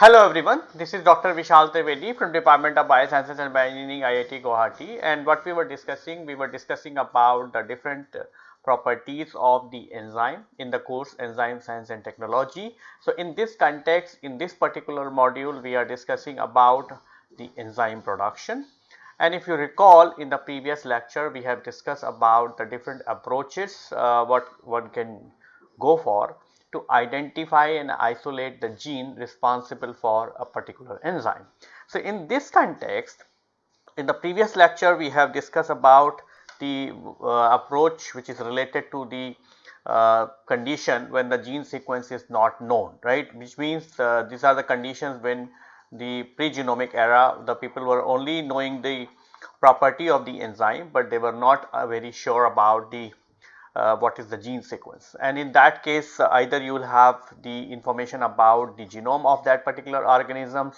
Hello everyone, this is Dr. Vishal Trivedi from Department of Biosciences and Bioengineering IIT Guwahati and what we were discussing, we were discussing about the different properties of the enzyme in the course enzyme science and technology. So, in this context in this particular module we are discussing about the enzyme production and if you recall in the previous lecture we have discussed about the different approaches uh, what one can go for to identify and isolate the gene responsible for a particular enzyme. So, in this context in the previous lecture we have discussed about the uh, approach which is related to the uh, condition when the gene sequence is not known right which means uh, these are the conditions when the pre-genomic era the people were only knowing the property of the enzyme, but they were not uh, very sure about the uh, what is the gene sequence and in that case uh, either you will have the information about the genome of that particular organism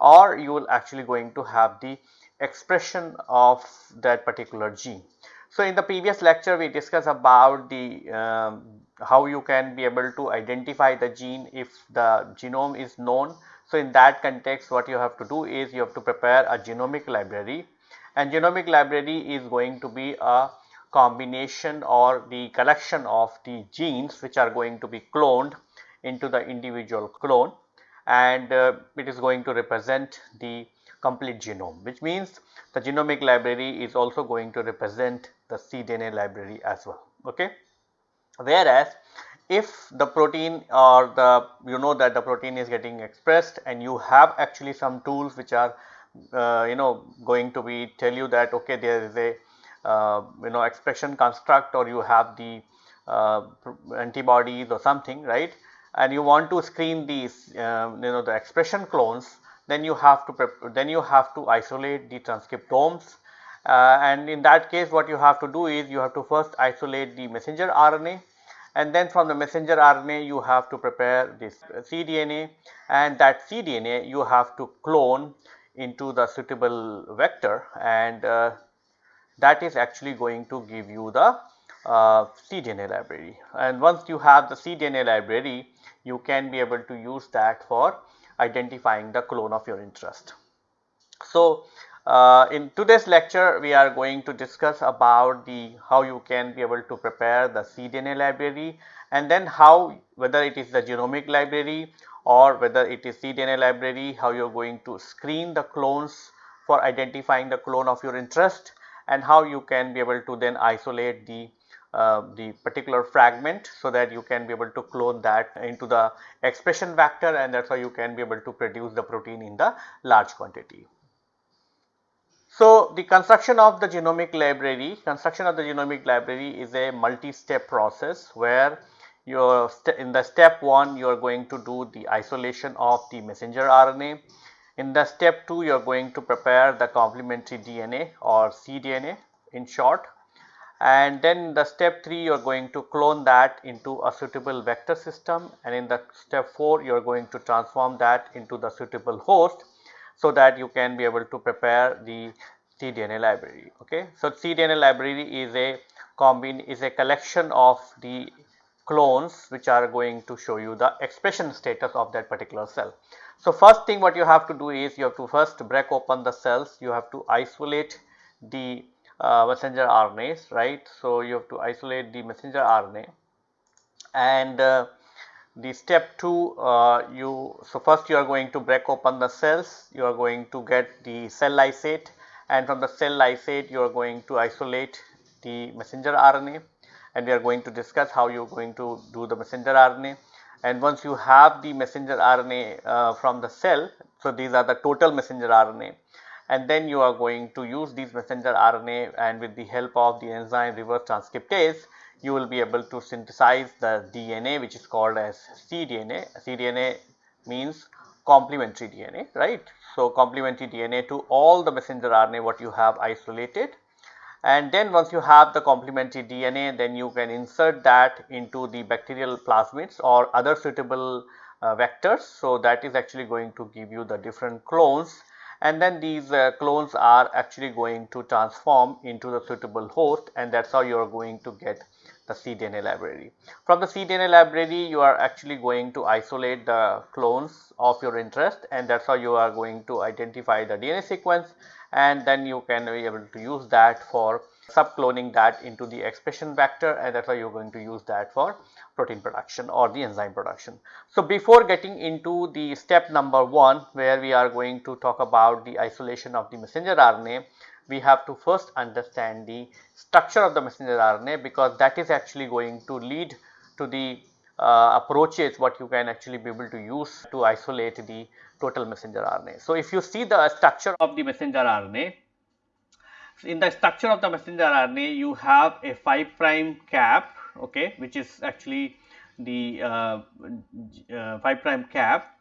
or you will actually going to have the expression of that particular gene. So, in the previous lecture we discussed about the um, how you can be able to identify the gene if the genome is known. So, in that context what you have to do is you have to prepare a genomic library and genomic library is going to be a combination or the collection of the genes which are going to be cloned into the individual clone and uh, it is going to represent the complete genome which means the genomic library is also going to represent the cDNA library as well. Okay. Whereas, if the protein or the you know that the protein is getting expressed and you have actually some tools which are uh, you know going to be tell you that okay there is a you know expression construct or you have the uh, antibodies or something right? And you want to screen these uh, you know the expression clones then you have to then you have to isolate the transcriptomes. Uh, and in that case what you have to do is you have to first isolate the messenger RNA and then from the messenger RNA you have to prepare this cDNA. And that cDNA you have to clone into the suitable vector. And uh, that is actually going to give you the uh, cDNA library and once you have the cDNA library you can be able to use that for identifying the clone of your interest. So, uh, in today's lecture we are going to discuss about the how you can be able to prepare the cDNA library and then how whether it is the genomic library or whether it is cDNA library how you are going to screen the clones for identifying the clone of your interest and how you can be able to then isolate the uh, the particular fragment so that you can be able to clone that into the expression vector and that is how you can be able to produce the protein in the large quantity. So, the construction of the genomic library, construction of the genomic library is a multi-step process where you in the step 1 you are going to do the isolation of the messenger RNA. In the step 2 you are going to prepare the complementary DNA or cDNA in short and then the step 3 you are going to clone that into a suitable vector system and in the step 4 you are going to transform that into the suitable host so that you can be able to prepare the cDNA library. Okay. So, cDNA library is a combine is a collection of the clones which are going to show you the expression status of that particular cell. So, first thing what you have to do is you have to first break open the cells. You have to isolate the uh, messenger RNAs right. So, you have to isolate the messenger RNA. And uh, the step 2 uh, you so first you are going to break open the cells. You are going to get the cell lysate. And from the cell lysate you are going to isolate the messenger RNA. And we are going to discuss how you are going to do the messenger RNA and once you have the messenger RNA uh, from the cell so these are the total messenger RNA and then you are going to use these messenger RNA and with the help of the enzyme reverse transcriptase you will be able to synthesize the DNA which is called as cDNA. cDNA means complementary DNA right. So, complementary DNA to all the messenger RNA what you have isolated and then once you have the complementary DNA then you can insert that into the bacterial plasmids or other suitable uh, vectors. So, that is actually going to give you the different clones and then these uh, clones are actually going to transform into the suitable host and that is how you are going to get the cDNA library. From the cDNA library you are actually going to isolate the clones of your interest and that is how you are going to identify the DNA sequence and then you can be able to use that for subcloning that into the expression vector and that is why you are going to use that for protein production or the enzyme production. So, before getting into the step number 1 where we are going to talk about the isolation of the messenger RNA, we have to first understand the structure of the messenger RNA because that is actually going to lead to the uh, approaches what you can actually be able to use to isolate the total messenger RNA. So, if you see the structure of the messenger RNA, in the structure of the messenger RNA you have a 5 prime cap okay, which is actually the uh, uh, 5 prime cap.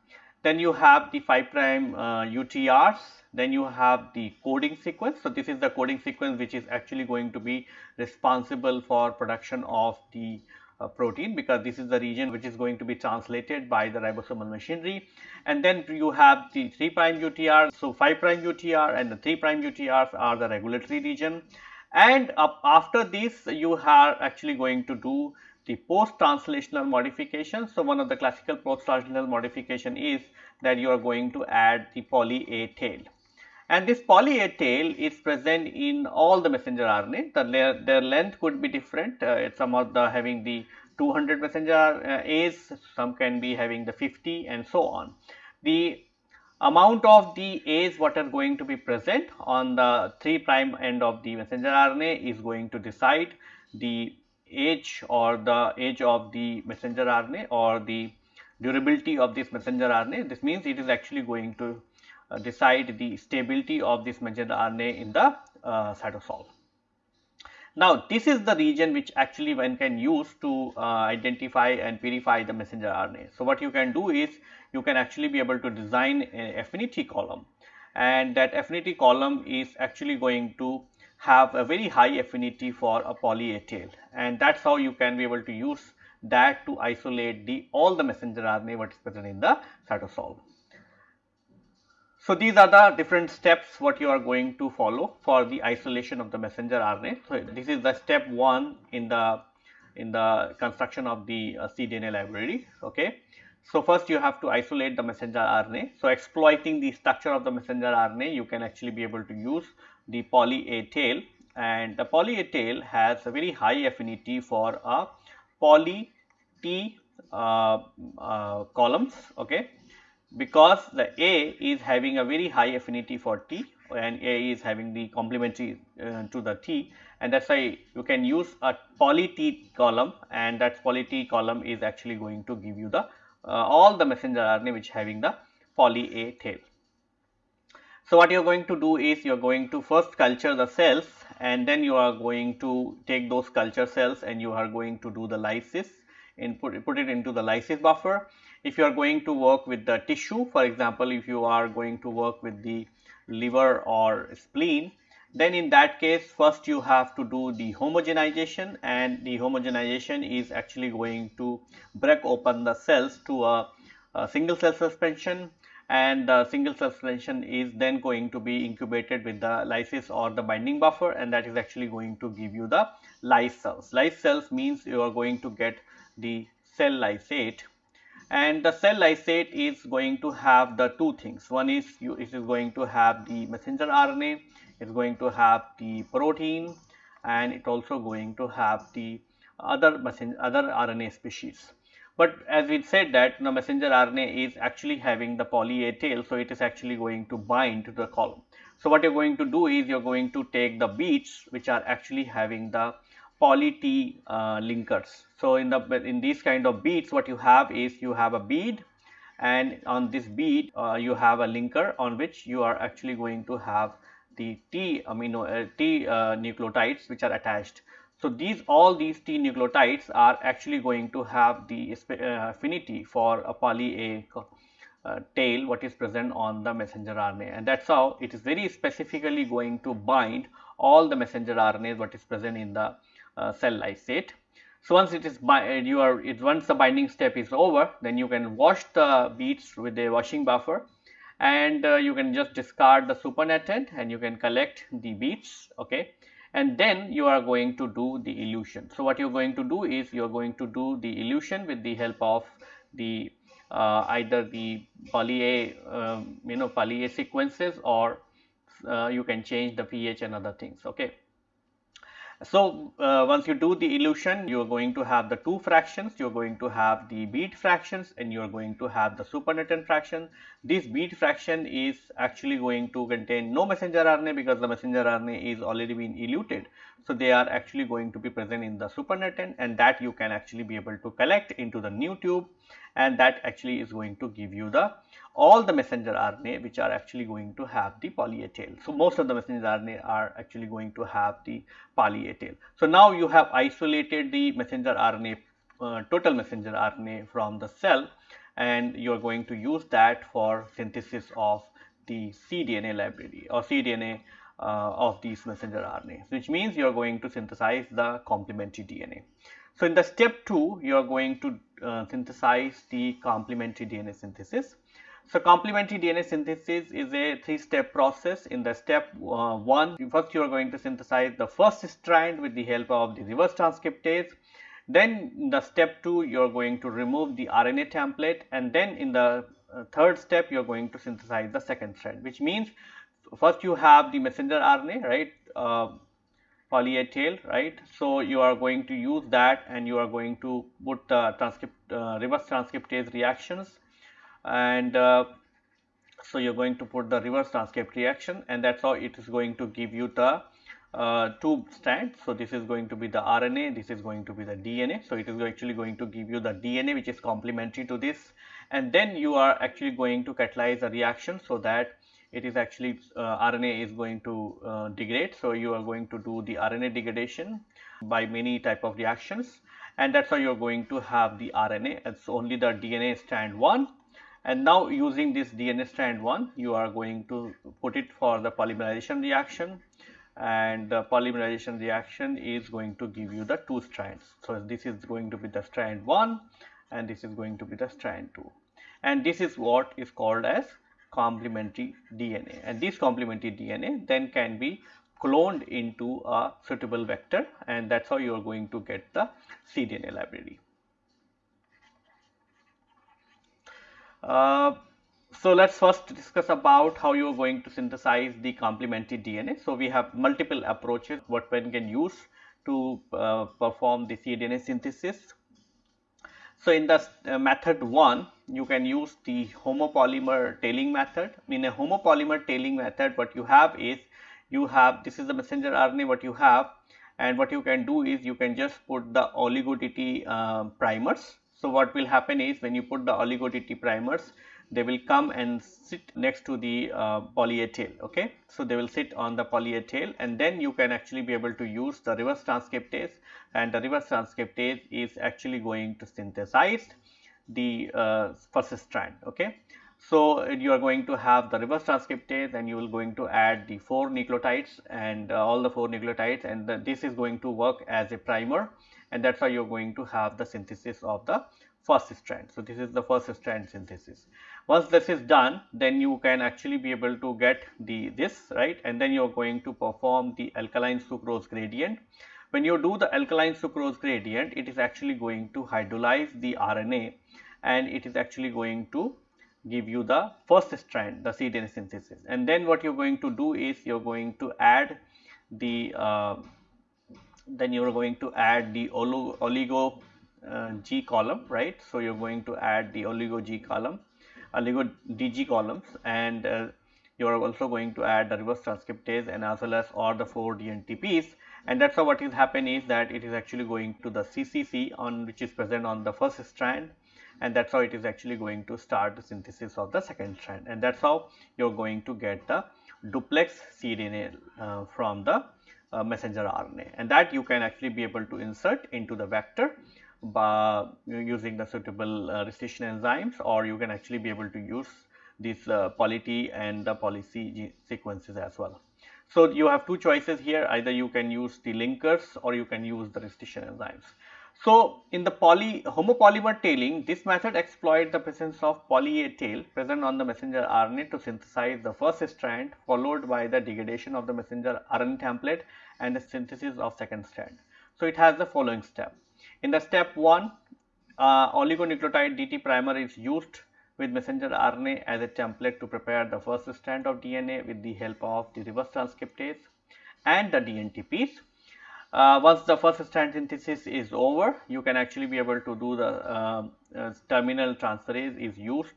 Then you have the 5 prime uh, UTRs, then you have the coding sequence. So, this is the coding sequence which is actually going to be responsible for production of the Uh, protein because this is the region which is going to be translated by the ribosomal machinery and then you have the 3 prime UTR. So, 5 prime UTR and the 3 prime UTRs are the regulatory region and after this you are actually going to do the post translational modification. So, one of the classical post translational modification is that you are going to add the poly A tail and this poly A tail is present in all the messenger RNA. The their length could be different. Uh, some of the having the 200 messenger uh, A's, some can be having the 50 and so on. The amount of the A's what are going to be present on the 3 prime end of the messenger RNA is going to decide the age or the age of the messenger RNA or the durability of this messenger RNA. This means it is actually going to decide the stability of this messenger RNA in the uh, cytosol. Now, this is the region which actually one can use to uh, identify and purify the messenger RNA. So, what you can do is you can actually be able to design an affinity column and that affinity column is actually going to have a very high affinity for a poly A tail and that is how you can be able to use that to isolate the all the messenger RNA what is present in the cytosol. So, these are the different steps what you are going to follow for the isolation of the messenger RNA. So, this is the step 1 in the in the construction of the uh, cDNA library. Okay. So, first you have to isolate the messenger RNA. So, exploiting the structure of the messenger RNA you can actually be able to use the poly A tail and the poly A tail has a very high affinity for a poly T uh, uh, columns. Okay because the A is having a very high affinity for T and A is having the complementary uh, to the T and that is why you can use a poly T column and that poly T column is actually going to give you the uh, all the messenger RNA which having the poly A tail. So, what you are going to do is you are going to first culture the cells and then you are going to take those culture cells and you are going to do the lysis and put, put it into the lysis buffer if you are going to work with the tissue for example if you are going to work with the liver or spleen then in that case first you have to do the homogenization and the homogenization is actually going to break open the cells to a, a single cell suspension and the single cell suspension is then going to be incubated with the lysis or the binding buffer and that is actually going to give you the lyse cells. Lyse cells means you are going to get the cell lysate and the cell lysate is going to have the two things. One is you, it is going to have the messenger RNA, it is going to have the protein and it also going to have the other messenger, other RNA species. But as we said that the messenger RNA is actually having the poly A tail, so it is actually going to bind to the column. So, what you are going to do is you are going to take the beads which are actually having the poly T uh, linkers. So, in the in these kind of beads what you have is you have a bead and on this bead uh, you have a linker on which you are actually going to have the T amino uh, T uh, nucleotides which are attached. So, these all these T nucleotides are actually going to have the uh, affinity for a poly A uh, tail what is present on the messenger RNA and that is how it is very specifically going to bind all the messenger RNAs what is present in the uh, cell lysate. So, once it is by, uh, you are it once the binding step is over then you can wash the beads with a washing buffer and uh, you can just discard the supernatant and you can collect the beads okay and then you are going to do the elution. So, what you are going to do is you are going to do the elution with the help of the uh, either the poly A um, you know poly A sequences or uh, you can change the pH and other things. Okay. So, uh, once you do the elution, you are going to have the two fractions, you are going to have the bead fractions and you are going to have the supernatant fraction. This bead fraction is actually going to contain no messenger RNA because the messenger RNA is already been eluted. So, they are actually going to be present in the supernatant and that you can actually be able to collect into the new tube and that actually is going to give you the all the messenger RNA which are actually going to have the poly A tail. So, most of the messenger RNA are actually going to have the poly A tail. So, now you have isolated the messenger RNA uh, total messenger RNA from the cell and you are going to use that for synthesis of the cDNA library or cDNA uh, of these messenger RNA which means you are going to synthesize the complementary DNA. So, in the step 2 you are going to uh, synthesize the complementary DNA synthesis so, complementary DNA synthesis is a three step process. In the step uh, 1, first you are going to synthesize the first strand with the help of the reverse transcriptase. Then in the step 2, you are going to remove the RNA template and then in the uh, third step, you are going to synthesize the second strand, which means first you have the messenger RNA, right, uh, poly A tail, right. So, you are going to use that and you are going to put the transcript, uh, reverse transcriptase reactions and uh, so you are going to put the reverse transcript reaction and that is how it is going to give you the uh, two strands. So, this is going to be the RNA, this is going to be the DNA. So, it is actually going to give you the DNA which is complementary to this and then you are actually going to catalyze a reaction so that it is actually uh, RNA is going to uh, degrade. So, you are going to do the RNA degradation by many type of reactions and that is how you are going to have the RNA. It's only the DNA strand 1 and now using this DNA strand 1 you are going to put it for the polymerization reaction and the polymerization reaction is going to give you the two strands. So, this is going to be the strand 1 and this is going to be the strand 2 and this is what is called as complementary DNA and this complementary DNA then can be cloned into a suitable vector and that is how you are going to get the cDNA library. Uh, so let's first discuss about how you are going to synthesize the complementary DNA. So we have multiple approaches what one can use to uh, perform the cDNA synthesis. So in the uh, method 1 you can use the homopolymer tailing method. In a homopolymer tailing method what you have is you have this is the messenger RNA what you have and what you can do is you can just put the oligo uh, primers so, what will happen is when you put the oligo DT primers, they will come and sit next to the uh, poly A tail. Okay? So, they will sit on the poly A tail and then you can actually be able to use the reverse transcriptase and the reverse transcriptase is actually going to synthesize the uh, first strand. Okay? So, you are going to have the reverse transcriptase and you will going to add the 4 nucleotides and uh, all the 4 nucleotides and the, this is going to work as a primer and that is how you are going to have the synthesis of the first strand. So, this is the first strand synthesis. Once this is done then you can actually be able to get the this right and then you are going to perform the alkaline sucrose gradient. When you do the alkaline sucrose gradient it is actually going to hydrolyze the RNA and it is actually going to give you the first strand the cDNA synthesis and then what you are going to do is you are going to add the uh, then you are going to add the oligo uh, G column, right. So, you are going to add the oligo G column, oligo DG columns and uh, you are also going to add the reverse transcriptase and as well as all the 4 DNTPs and that is how what is happen is that it is actually going to the CCC on which is present on the first strand. And that is how it is actually going to start the synthesis of the second strand. And that is how you are going to get the duplex cDNA uh, from the uh, messenger RNA and that you can actually be able to insert into the vector by using the suitable uh, restriction enzymes or you can actually be able to use these uh, poly-T and the poly-C sequences as well. So, you have two choices here either you can use the linkers or you can use the restriction enzymes. So, in the poly homopolymer tailing, this method exploits the presence of poly A tail present on the messenger RNA to synthesize the first strand followed by the degradation of the messenger RNA template and the synthesis of second strand. So, it has the following step. In the step 1, uh, oligonucleotide DT primer is used with messenger RNA as a template to prepare the first strand of DNA with the help of the reverse transcriptase and the DNTPs. Uh, once the first strand synthesis is over, you can actually be able to do the uh, uh, terminal transferase is used.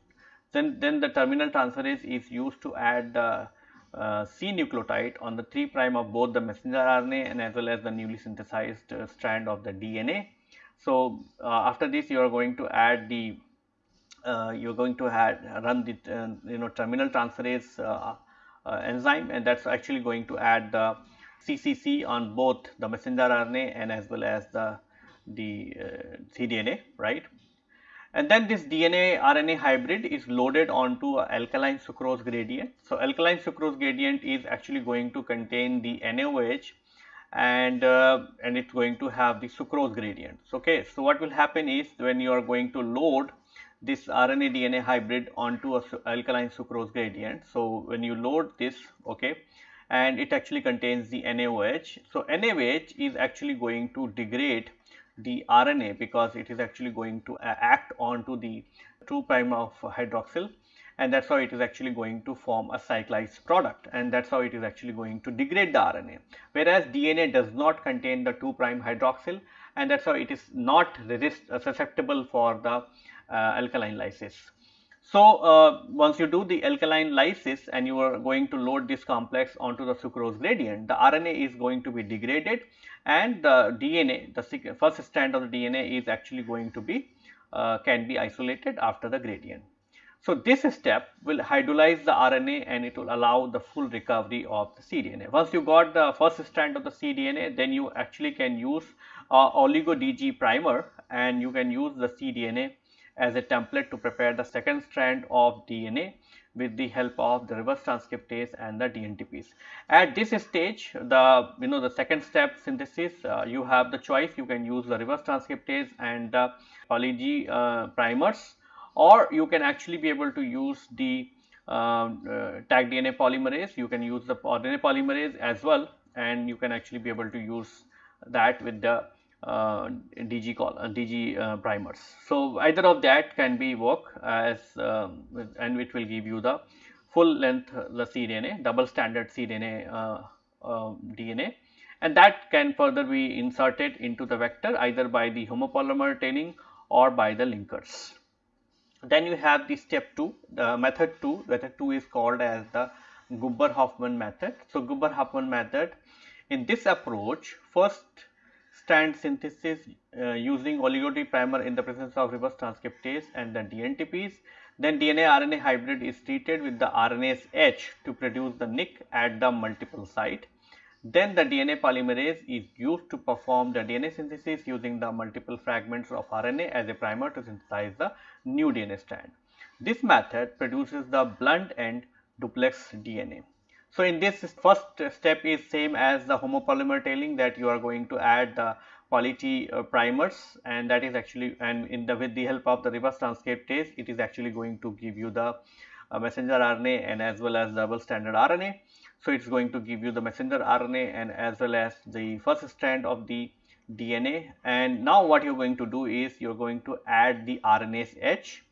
Then, then the terminal transferase is used to add the uh, C nucleotide on the 3 prime of both the messenger RNA and as well as the newly synthesized uh, strand of the DNA. So, uh, after this you are going to add the you are going to add run the you know terminal transferase enzyme and that is actually going to add the CCC on both the messenger RNA and as well as the the cDNA right and then this DNA RNA hybrid is loaded onto alkaline sucrose gradient. So, alkaline sucrose gradient is actually going to contain the NaOH and uh, and it's going to have the sucrose gradients okay so what will happen is when you are going to load this RNA DNA hybrid onto a alkaline sucrose gradient. So, when you load this okay and it actually contains the NaOH. So, NaOH is actually going to degrade the RNA because it is actually going to act onto the 2 prime of hydroxyl and that is how it is actually going to form a cyclized product and that is how it is actually going to degrade the RNA. Whereas DNA does not contain the 2 prime hydroxyl and that is how it is not resist, uh, susceptible for the uh, alkaline lysis. So, uh, once you do the alkaline lysis and you are going to load this complex onto the sucrose gradient, the RNA is going to be degraded and the DNA, the first strand of the DNA is actually going to be uh, can be isolated after the gradient. So, this step will hydrolyze the RNA and it will allow the full recovery of the cDNA. Once you got the first strand of the cDNA, then you actually can use uh, oligo DG primer and you can use the cDNA as a template to prepare the second strand of DNA with the help of the reverse transcriptase and the DNTPs. At this stage, the you know the second step synthesis, uh, you have the choice. You can use the reverse transcriptase and the poly uh, primers, or you can actually be able to use the uh, uh Taq DNA polymerase. You can use the RNA polymerase as well, and you can actually be able to use that with the uh, DG call uh, DG uh, primers. So, either of that can be work as um, and which will give you the full length the cDNA double stranded cDNA uh, uh, DNA and that can further be inserted into the vector either by the homopolymer tailing or by the linkers. Then you have the step 2 the method 2 method 2 is called as the Gubler-Hoffman method. So, Gubler-Hoffman method in this approach first strand synthesis uh, using primer in the presence of reverse transcriptase and the DNTPs. Then DNA RNA hybrid is treated with the RNase H to produce the nick at the multiple site. Then the DNA polymerase is used to perform the DNA synthesis using the multiple fragments of RNA as a primer to synthesize the new DNA strand. This method produces the blunt end duplex DNA. So, in this first step is same as the homopolymer tailing that you are going to add the quality uh, primers and that is actually and in the with the help of the reverse transcriptase it is actually going to give you the uh, messenger RNA and as well as double stranded RNA. So, it is going to give you the messenger RNA and as well as the first strand of the DNA and now what you are going to do is you are going to add the RNase H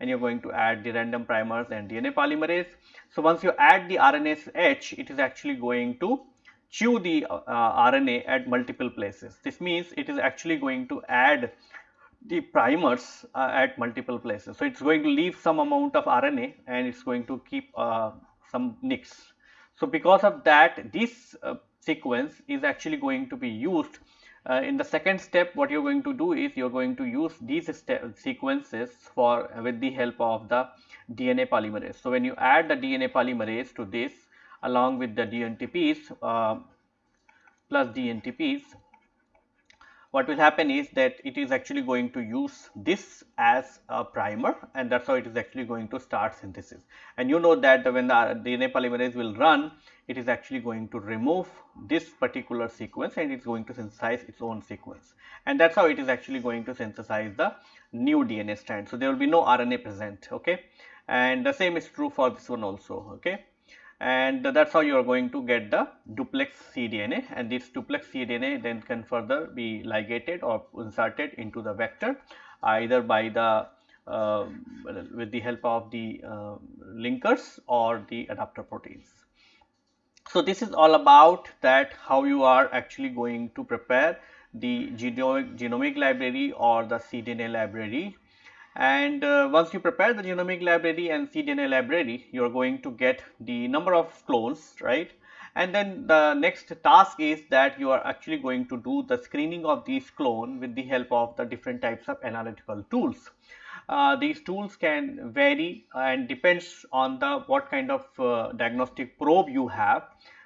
and you are going to add the random primers and DNA polymerase. So, once you add the RNase H, it is actually going to chew the uh, RNA at multiple places. This means it is actually going to add the primers uh, at multiple places. So, it is going to leave some amount of RNA and it is going to keep uh, some nicks. So, because of that this uh, sequence is actually going to be used uh, in the second step what you are going to do is you are going to use these sequences for uh, with the help of the DNA polymerase. So, when you add the DNA polymerase to this along with the DNTPs uh, plus DNTPs what will happen is that it is actually going to use this as a primer and that is how it is actually going to start synthesis. And you know that when the DNA polymerase will run, it is actually going to remove this particular sequence and it is going to synthesize its own sequence. And that is how it is actually going to synthesize the new DNA strand. So, there will be no RNA present, okay. And the same is true for this one also, okay and that is how you are going to get the duplex cDNA and this duplex cDNA then can further be ligated or inserted into the vector either by the uh, with the help of the uh, linkers or the adapter proteins. So, this is all about that how you are actually going to prepare the genomic, genomic library or the cDNA library and uh, once you prepare the genomic library and cDNA library, you are going to get the number of clones, right? And then the next task is that you are actually going to do the screening of these clone with the help of the different types of analytical tools. Uh, these tools can vary and depends on the what kind of uh, diagnostic probe you have.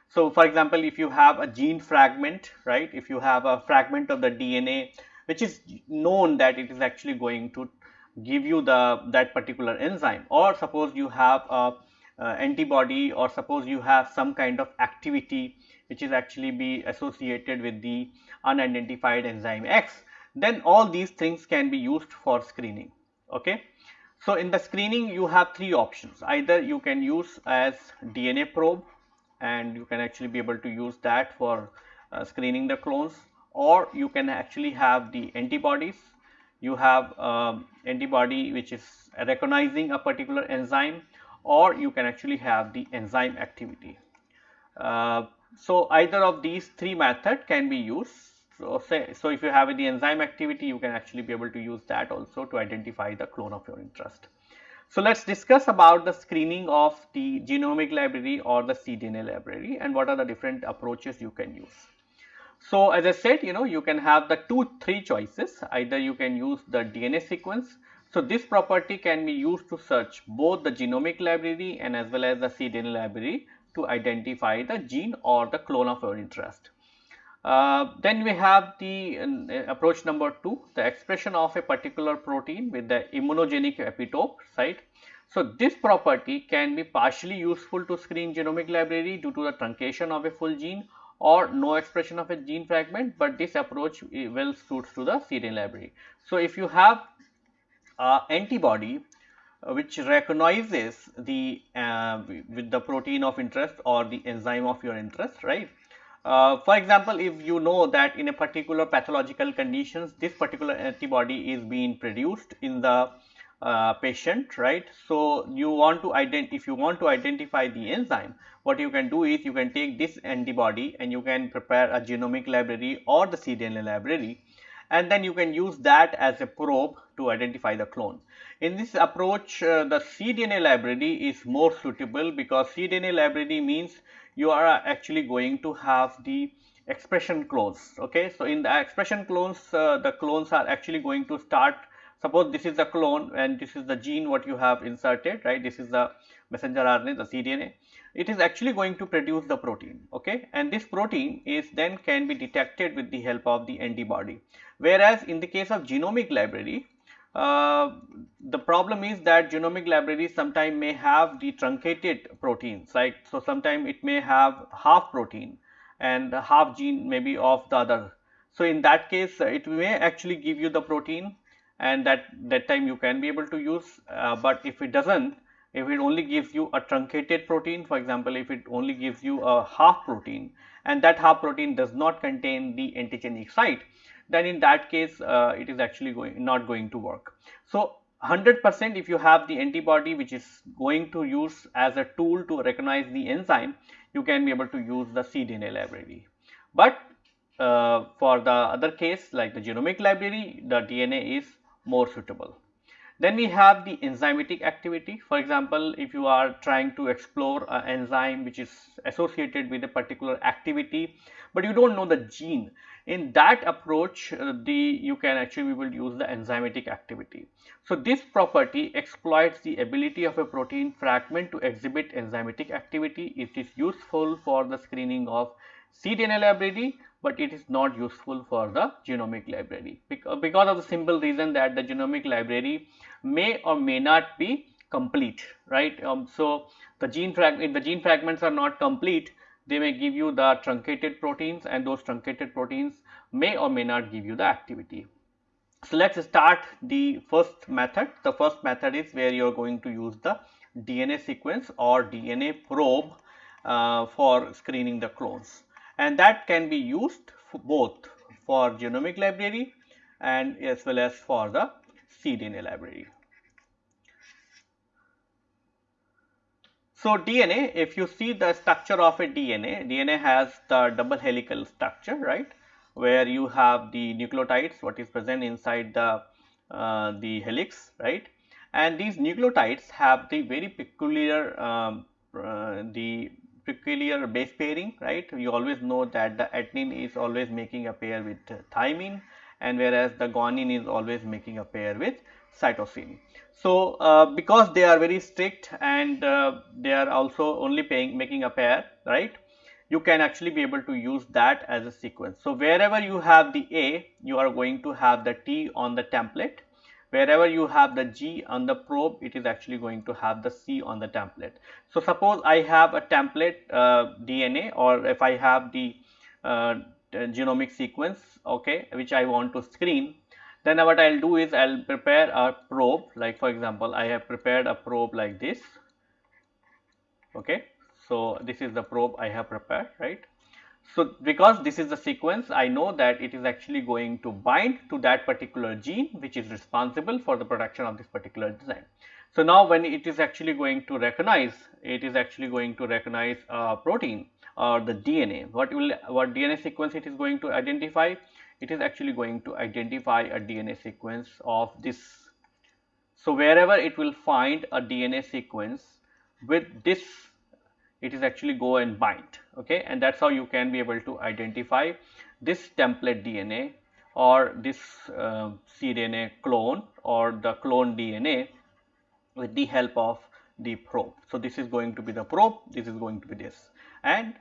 So, for example, if you have a gene fragment, right, if you have a fragment of the DNA which is known that it is actually going to give you the that particular enzyme or suppose you have a, a antibody or suppose you have some kind of activity which is actually be associated with the unidentified enzyme X then all these things can be used for screening okay. So, in the screening you have three options either you can use as DNA probe and you can actually be able to use that for uh, screening the clones or you can actually have the antibodies you have um, antibody which is recognizing a particular enzyme or you can actually have the enzyme activity. Uh, so, either of these three method can be used. So, say, so if you have the enzyme activity you can actually be able to use that also to identify the clone of your interest. So, let us discuss about the screening of the genomic library or the cDNA library and what are the different approaches you can use. So, as I said you know you can have the two three choices either you can use the DNA sequence. So, this property can be used to search both the genomic library and as well as the cDNA library to identify the gene or the clone of your interest. Uh, then we have the uh, approach number 2 the expression of a particular protein with the immunogenic epitope site. So, this property can be partially useful to screen genomic library due to the truncation of a full gene or no expression of a gene fragment, but this approach well suits to the cDNA library. So, if you have uh, antibody which recognizes the uh, with the protein of interest or the enzyme of your interest, right. Uh, for example, if you know that in a particular pathological conditions, this particular antibody is being produced in the uh, patient right. So, you want to ident if you want to identify the enzyme what you can do is you can take this antibody and you can prepare a genomic library or the cDNA library and then you can use that as a probe to identify the clone. In this approach uh, the cDNA library is more suitable because cDNA library means you are actually going to have the expression clones okay. So, in the expression clones uh, the clones are actually going to start Suppose this is the clone and this is the gene what you have inserted, right? This is the messenger RNA, the cDNA. It is actually going to produce the protein, okay? And this protein is then can be detected with the help of the antibody. Whereas in the case of genomic library, uh, the problem is that genomic libraries sometimes may have the truncated proteins, like so sometimes it may have half protein and half gene maybe of the other. So, in that case, it may actually give you the protein and that that time you can be able to use uh, but if it doesn't if it only gives you a truncated protein for example if it only gives you a half protein and that half protein does not contain the antigenic site then in that case uh, it is actually going not going to work so 100 percent if you have the antibody which is going to use as a tool to recognize the enzyme you can be able to use the cDNA library but uh, for the other case like the genomic library the DNA is more suitable. Then we have the enzymatic activity. For example, if you are trying to explore an enzyme which is associated with a particular activity, but you do not know the gene. In that approach, uh, the you can actually we will use the enzymatic activity. So, this property exploits the ability of a protein fragment to exhibit enzymatic activity. It is useful for the screening of cDNA library but it is not useful for the genomic library because of the simple reason that the genomic library may or may not be complete right. Um, so, the gene fragment the gene fragments are not complete they may give you the truncated proteins and those truncated proteins may or may not give you the activity. So, let us start the first method. The first method is where you are going to use the DNA sequence or DNA probe uh, for screening the clones and that can be used for both for genomic library and as well as for the cDNA library. So, DNA if you see the structure of a DNA, DNA has the double helical structure right? Where you have the nucleotides what is present inside the uh, the helix right? And these nucleotides have the very peculiar um, uh, the peculiar base pairing right? You always know that the adenine is always making a pair with thymine and whereas the guanine is always making a pair with cytosine. So, uh, because they are very strict and uh, they are also only paying, making a pair right you can actually be able to use that as a sequence. So, wherever you have the A you are going to have the T on the template wherever you have the G on the probe it is actually going to have the C on the template. So, suppose I have a template uh, DNA or if I have the uh, genomic sequence okay which I want to screen then what I will do is I will prepare a probe like for example I have prepared a probe like this okay. So, this is the probe I have prepared right. So, because this is the sequence I know that it is actually going to bind to that particular gene which is responsible for the production of this particular enzyme. So, now when it is actually going to recognize it is actually going to recognize a protein or the DNA what will what DNA sequence it is going to identify it is actually going to identify a DNA sequence of this. So, wherever it will find a DNA sequence with this it is actually go and bind okay and that is how you can be able to identify this template DNA or this uh, cDNA clone or the clone DNA with the help of the probe. So, this is going to be the probe, this is going to be this and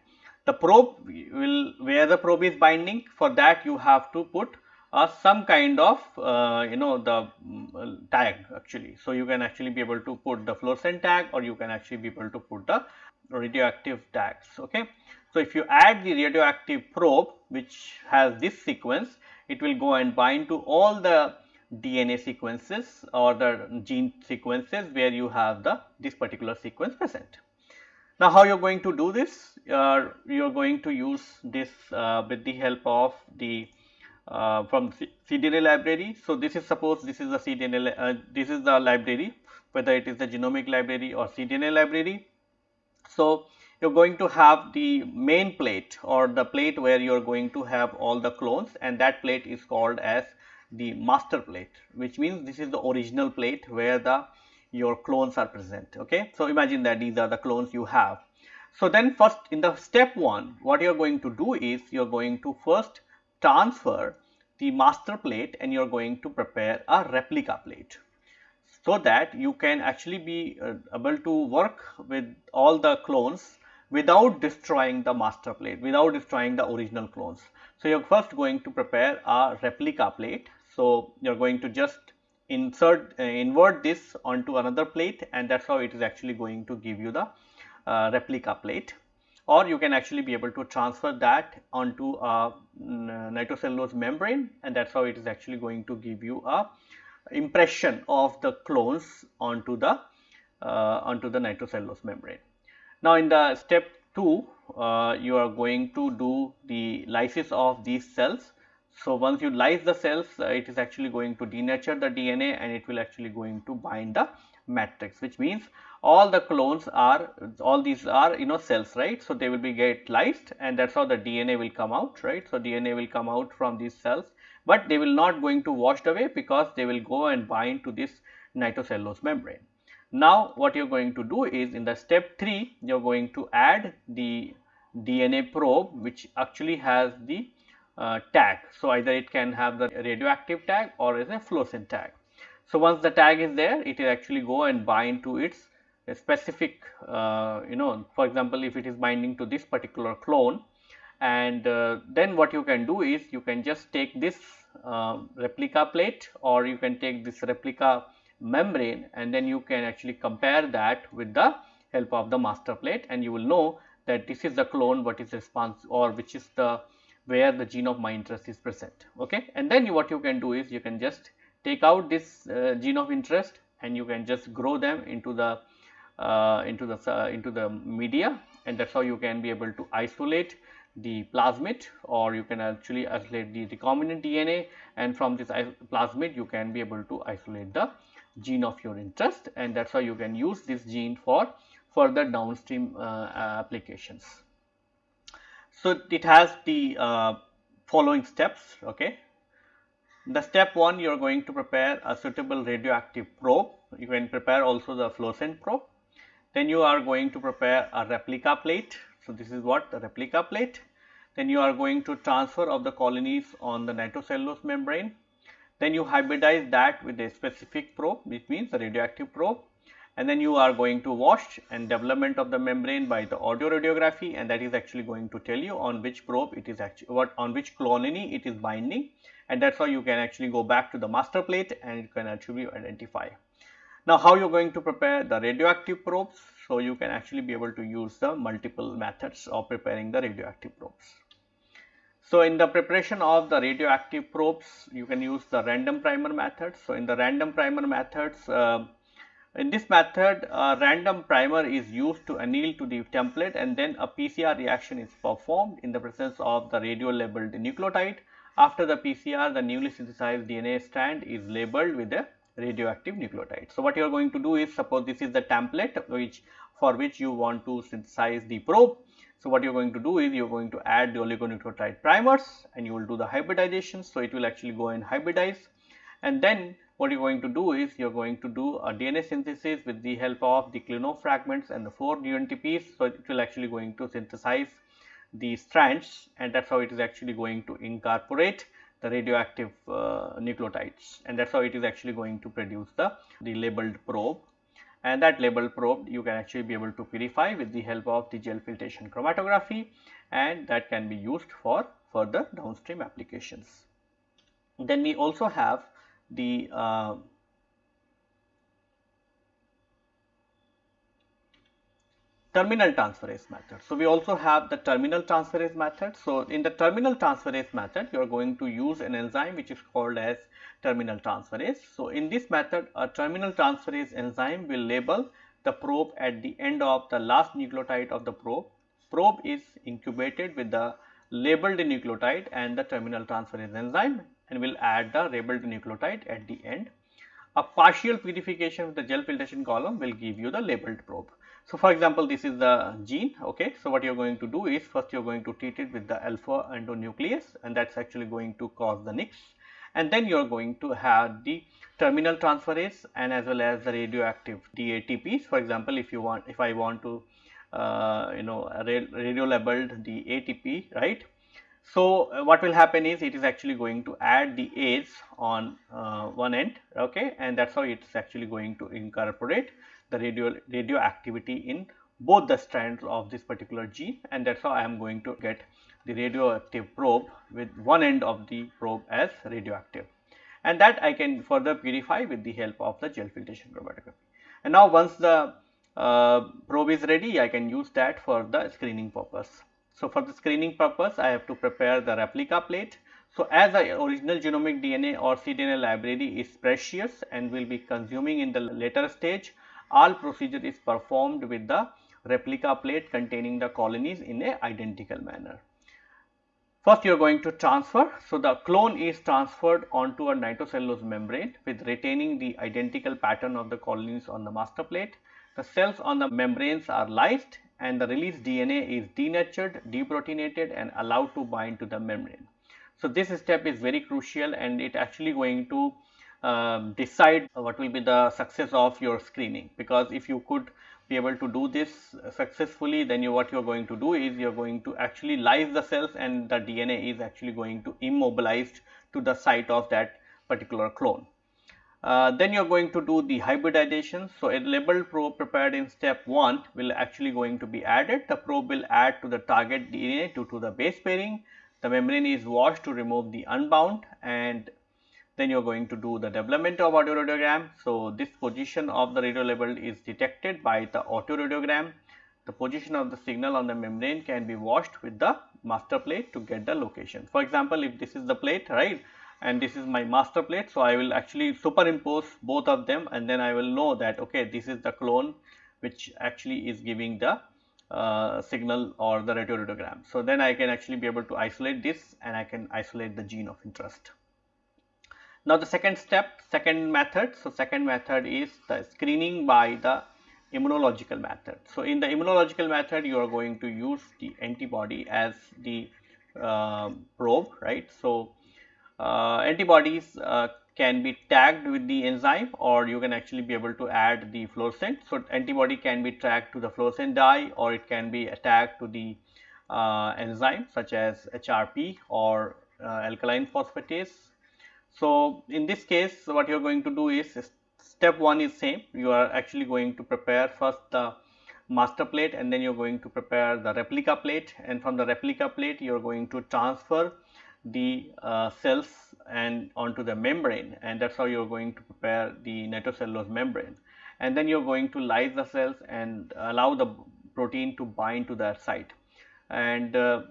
the probe will where the probe is binding for that you have to put uh, some kind of uh, you know the um, tag actually. So, you can actually be able to put the fluorescent tag or you can actually be able to put the radioactive tags. Okay. So, if you add the radioactive probe which has this sequence it will go and bind to all the DNA sequences or the gene sequences where you have the this particular sequence present. Now, how you are going to do this? Uh, you are going to use this uh, with the help of the uh, from cDNA library. So, this is suppose this is the cDNA, uh, this is the library whether it is the genomic library or cDNA library. So, you are going to have the main plate or the plate where you are going to have all the clones and that plate is called as the master plate which means this is the original plate where the your clones are present okay? So imagine that these are the clones you have. So then first in the step one what you're going to do is you're going to first transfer the master plate and you're going to prepare a replica plate. So that you can actually be uh, able to work with all the clones without destroying the master plate without destroying the original clones. So you're first going to prepare a replica plate. So you're going to just insert uh, invert this onto another plate and that is how it is actually going to give you the uh, replica plate or you can actually be able to transfer that onto a nitrocellulose membrane and that is how it is actually going to give you a impression of the clones onto the uh, onto the nitrocellulose membrane. Now, in the step 2 uh, you are going to do the lysis of these cells so, once you lyse the cells uh, it is actually going to denature the DNA and it will actually going to bind the matrix which means all the clones are all these are you know cells right. So, they will be get lysed and that is how the DNA will come out right. So, DNA will come out from these cells, but they will not going to washed away because they will go and bind to this nitrocellulose membrane. Now, what you are going to do is in the step 3 you are going to add the DNA probe which actually has the tag. So, either it can have the radioactive tag or is a fluorescent tag. So, once the tag is there it will actually go and bind to its specific uh, you know for example, if it is binding to this particular clone and uh, then what you can do is you can just take this uh, replica plate or you can take this replica membrane and then you can actually compare that with the help of the master plate and you will know that this is the clone what is response or which is the where the gene of my interest is present okay and then you, what you can do is you can just take out this uh, gene of interest and you can just grow them into the uh, into the uh, into the media and that's how you can be able to isolate the plasmid or you can actually isolate the recombinant DNA and from this plasmid you can be able to isolate the gene of your interest and that's how you can use this gene for further downstream uh, applications. So, it has the uh, following steps. Okay. The step 1 you are going to prepare a suitable radioactive probe, you can prepare also the fluorescent probe. Then you are going to prepare a replica plate. So, this is what the replica plate. Then you are going to transfer of the colonies on the nitrocellulose membrane. Then you hybridize that with a specific probe which means the radioactive probe and then you are going to wash and development of the membrane by the autoradiography and that is actually going to tell you on which probe it is actually what on which colony it is binding and that's how you can actually go back to the master plate and you can actually identify. Now how you are going to prepare the radioactive probes? So you can actually be able to use the multiple methods of preparing the radioactive probes. So in the preparation of the radioactive probes, you can use the random primer method. So in the random primer methods, uh, in this method, a random primer is used to anneal to the template and then a PCR reaction is performed in the presence of the radio labeled nucleotide. After the PCR, the newly synthesized DNA strand is labeled with a radioactive nucleotide. So, what you are going to do is suppose this is the template which for which you want to synthesize the probe. So, what you are going to do is you are going to add the oligonucleotide primers and you will do the hybridization. So, it will actually go and hybridize and then what you are going to do is you are going to do a DNA synthesis with the help of the Klenow fragments and the 4 dNTPs. So, it will actually going to synthesize the strands and that is how it is actually going to incorporate the radioactive uh, nucleotides and that is how it is actually going to produce the, the labeled probe and that labeled probe you can actually be able to purify with the help of the gel filtration chromatography and that can be used for further downstream applications. Then we also have the uh, terminal transferase method. So, we also have the terminal transferase method. So, in the terminal transferase method, you are going to use an enzyme which is called as terminal transferase. So, in this method, a terminal transferase enzyme will label the probe at the end of the last nucleotide of the probe. Probe is incubated with the labeled nucleotide and the terminal transferase enzyme and we will add the labeled nucleotide at the end. A partial purification with the gel filtration column will give you the labeled probe. So, for example, this is the gene. Okay. So, what you are going to do is first you are going to treat it with the alpha endonuclease and that is actually going to cause the NICs and then you are going to have the terminal transferase and as well as the radioactive DATPs. For example, if you want if I want to uh, you know radio labeled the ATP right so, uh, what will happen is it is actually going to add the A's on uh, one end okay and that is how it is actually going to incorporate the radio radioactivity in both the strands of this particular gene and that is how I am going to get the radioactive probe with one end of the probe as radioactive and that I can further purify with the help of the gel filtration chromatography. And now once the uh, probe is ready I can use that for the screening purpose. So, for the screening purpose I have to prepare the replica plate. So, as the original genomic DNA or cDNA library is precious and will be consuming in the later stage, all procedure is performed with the replica plate containing the colonies in a identical manner. First you are going to transfer. So, the clone is transferred onto a nitrocellulose membrane with retaining the identical pattern of the colonies on the master plate. The cells on the membranes are lysed and the released DNA is denatured, deproteinated and allowed to bind to the membrane. So, this step is very crucial and it actually going to uh, decide what will be the success of your screening because if you could be able to do this successfully then you what you are going to do is you are going to actually lyse the cells and the DNA is actually going to immobilized to the site of that particular clone. Uh, then you are going to do the hybridization. So, a labeled probe prepared in step 1 will actually going to be added. The probe will add to the target DNA due to the base pairing. The membrane is washed to remove the unbound and then you are going to do the development of autoradiogram. So, this position of the radio label is detected by the autoradiogram. The position of the signal on the membrane can be washed with the master plate to get the location. For example, if this is the plate right and this is my master plate. So, I will actually superimpose both of them and then I will know that okay this is the clone which actually is giving the uh, signal or the radioradiogram. So, then I can actually be able to isolate this and I can isolate the gene of interest. Now, the second step, second method. So, second method is the screening by the immunological method. So, in the immunological method, you are going to use the antibody as the uh, probe, right. So, antibodies uh, can be tagged with the enzyme or you can actually be able to add the fluorescent. So, antibody can be tagged to the fluorescent dye or it can be tagged to the uh, enzyme such as HRP or uh, alkaline phosphatase. So, in this case what you are going to do is step 1 is same you are actually going to prepare first the master plate and then you are going to prepare the replica plate and from the replica plate you are going to transfer the uh, cells and onto the membrane and that is how you are going to prepare the nitrocellulose membrane. And then you are going to lyse the cells and allow the protein to bind to that site. And uh,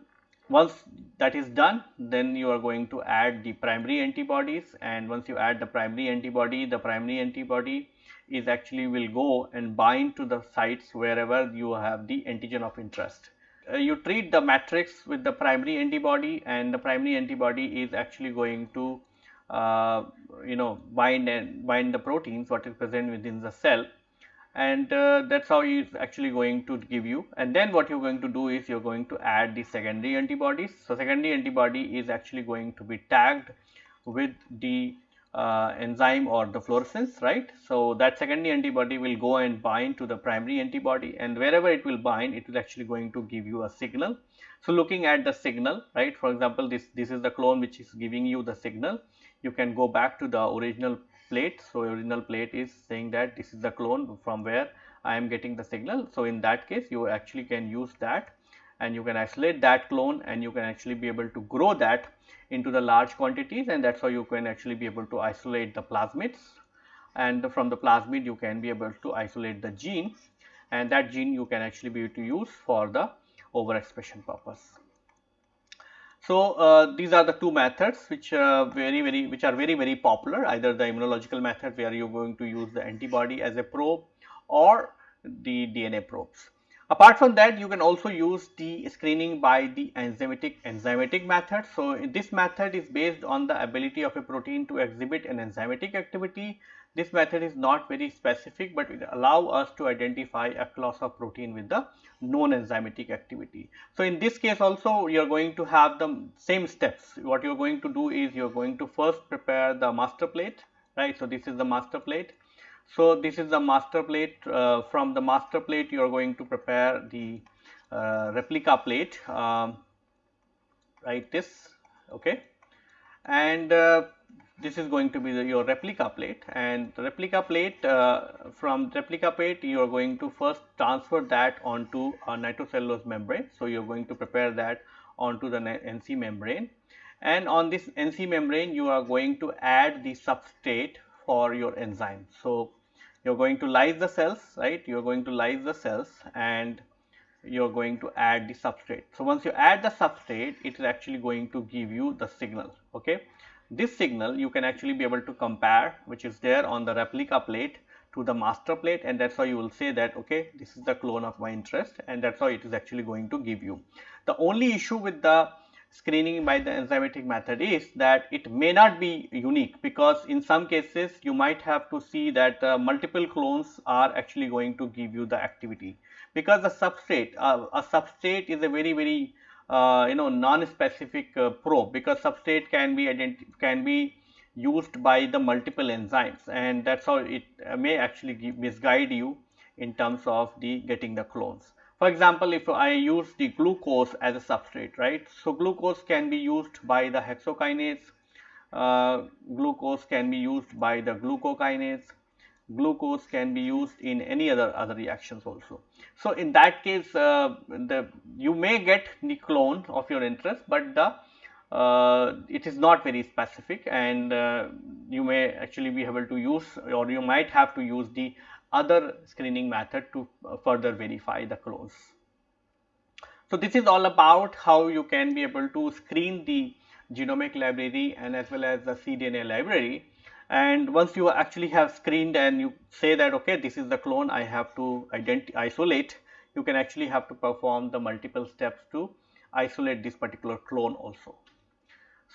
once that is done, then you are going to add the primary antibodies and once you add the primary antibody, the primary antibody is actually will go and bind to the sites wherever you have the antigen of interest you treat the matrix with the primary antibody and the primary antibody is actually going to uh, you know bind and bind the proteins what is present within the cell and uh, that is how he is actually going to give you and then what you are going to do is you are going to add the secondary antibodies. So, secondary antibody is actually going to be tagged with the uh, enzyme or the fluorescence right. So, that secondary antibody will go and bind to the primary antibody and wherever it will bind it is actually going to give you a signal. So, looking at the signal right for example, this, this is the clone which is giving you the signal you can go back to the original plate. So, original plate is saying that this is the clone from where I am getting the signal. So, in that case you actually can use that and you can isolate that clone and you can actually be able to grow that into the large quantities and that is how you can actually be able to isolate the plasmids and from the plasmid you can be able to isolate the gene and that gene you can actually be able to use for the overexpression purpose. So, uh, these are the two methods which uh, very very which are very very popular either the immunological method where you are going to use the antibody as a probe or the DNA probes. Apart from that, you can also use the screening by the enzymatic enzymatic method. So, this method is based on the ability of a protein to exhibit an enzymatic activity. This method is not very specific, but it allow us to identify a class of protein with the known enzymatic activity. So, in this case also you are going to have the same steps. What you are going to do is you are going to first prepare the master plate, right. So, this is the master plate so, this is the master plate. Uh, from the master plate you are going to prepare the uh, replica plate. Um, right this okay? And uh, this is going to be the, your replica plate. And replica plate uh, from replica plate you are going to first transfer that onto a nitrocellulose membrane. So, you are going to prepare that onto the NC membrane. And on this NC membrane you are going to add the substrate for your enzyme. So, you are going to lyse the cells right you are going to lyse the cells and you are going to add the substrate. So, once you add the substrate it is actually going to give you the signal okay. This signal you can actually be able to compare which is there on the replica plate to the master plate and that is how you will say that okay this is the clone of my interest and that is how it is actually going to give you. The only issue with the screening by the enzymatic method is that it may not be unique because in some cases you might have to see that uh, multiple clones are actually going to give you the activity because the substrate uh, a substrate is a very very uh, you know non-specific uh, probe because substrate can be can be used by the multiple enzymes and that's how it may actually give, misguide you in terms of the getting the clones. For example, if I use the glucose as a substrate, right. So, glucose can be used by the hexokinase uh, glucose can be used by the glucokinase, glucose can be used in any other other reactions also. So, in that case uh, the you may get the clone of your interest, but the uh, it is not very specific and uh, you may actually be able to use or you might have to use the other screening method to uh, further verify the clones. So, this is all about how you can be able to screen the genomic library and as well as the cDNA library and once you actually have screened and you say that okay this is the clone I have to isolate you can actually have to perform the multiple steps to isolate this particular clone also.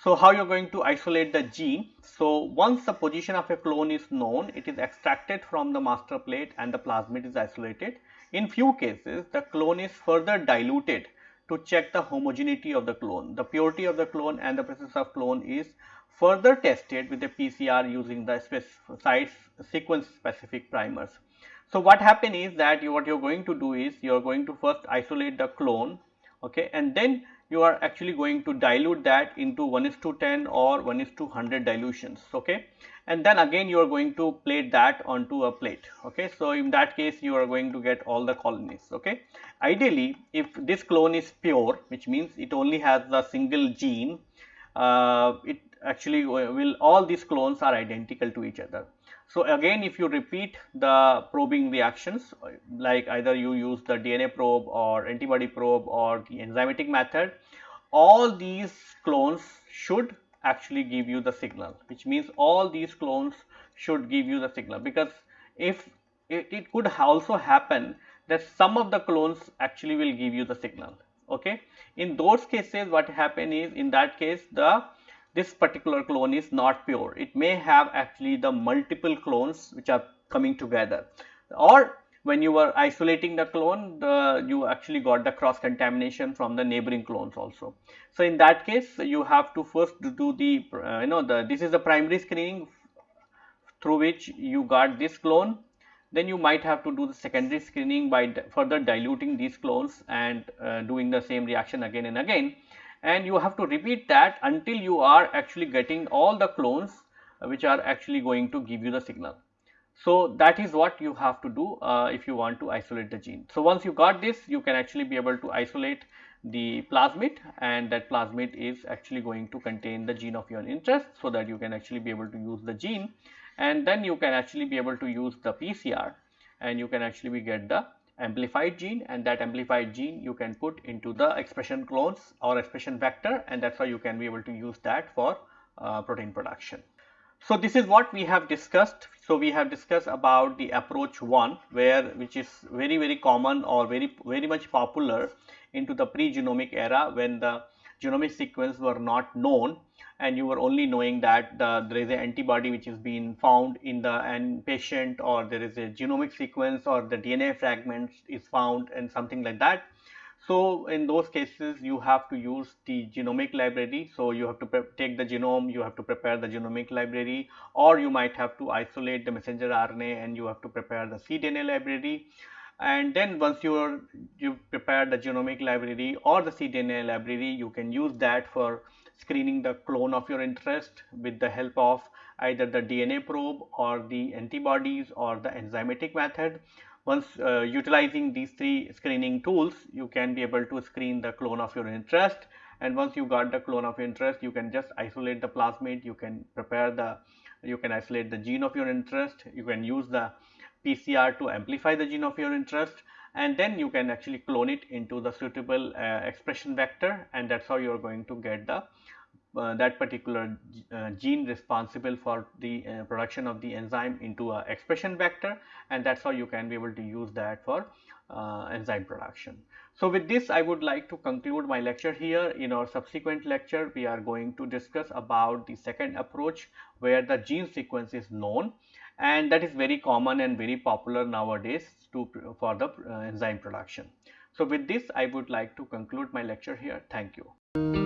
So, how you are going to isolate the gene? So, once the position of a clone is known, it is extracted from the master plate and the plasmid is isolated. In few cases, the clone is further diluted to check the homogeneity of the clone. The purity of the clone and the presence of clone is further tested with the PCR using the site sequence specific primers. So, what happen is that you, what you are going to do is you are going to first isolate the clone okay, and then you are actually going to dilute that into 1 is to 10 or 1 is to 100 dilutions okay? And then again you are going to plate that onto a plate okay? So in that case you are going to get all the colonies okay? Ideally if this clone is pure which means it only has a single gene uh, it actually will all these clones are identical to each other so, again if you repeat the probing reactions like either you use the DNA probe or antibody probe or the enzymatic method, all these clones should actually give you the signal which means all these clones should give you the signal. Because if it, it could also happen that some of the clones actually will give you the signal okay? In those cases what happen is in that case the this particular clone is not pure. It may have actually the multiple clones which are coming together or when you were isolating the clone the you actually got the cross contamination from the neighboring clones also. So, in that case you have to first do the uh, you know the this is the primary screening through which you got this clone then you might have to do the secondary screening by further diluting these clones and uh, doing the same reaction again and again and you have to repeat that until you are actually getting all the clones uh, which are actually going to give you the signal. So, that is what you have to do uh, if you want to isolate the gene. So, once you got this you can actually be able to isolate the plasmid and that plasmid is actually going to contain the gene of your interest. So, that you can actually be able to use the gene and then you can actually be able to use the PCR and you can actually be get the amplified gene and that amplified gene you can put into the expression clones or expression vector and that is why you can be able to use that for uh, protein production. So, this is what we have discussed. So, we have discussed about the approach 1 where which is very very common or very very much popular into the pre-genomic era when the genomic sequence were not known and you were only knowing that the, there is an antibody which is being found in the patient or there is a genomic sequence or the DNA fragments is found and something like that. So, in those cases you have to use the genomic library. So, you have to take the genome, you have to prepare the genomic library or you might have to isolate the messenger RNA and you have to prepare the cDNA library and then once you you prepare the genomic library or the cDNA library you can use that for screening the clone of your interest with the help of either the DNA probe or the antibodies or the enzymatic method. Once uh, utilizing these three screening tools you can be able to screen the clone of your interest. And once you got the clone of interest you can just isolate the plasmid. You can prepare the you can isolate the gene of your interest. You can use the PCR to amplify the gene of your interest. And then you can actually clone it into the suitable uh, expression vector. And that is how you are going to get the that particular uh, gene responsible for the uh, production of the enzyme into a expression vector and that is how you can be able to use that for uh, enzyme production. So, with this I would like to conclude my lecture here. In our subsequent lecture we are going to discuss about the second approach where the gene sequence is known and that is very common and very popular nowadays to for the uh, enzyme production. So, with this I would like to conclude my lecture here. Thank you.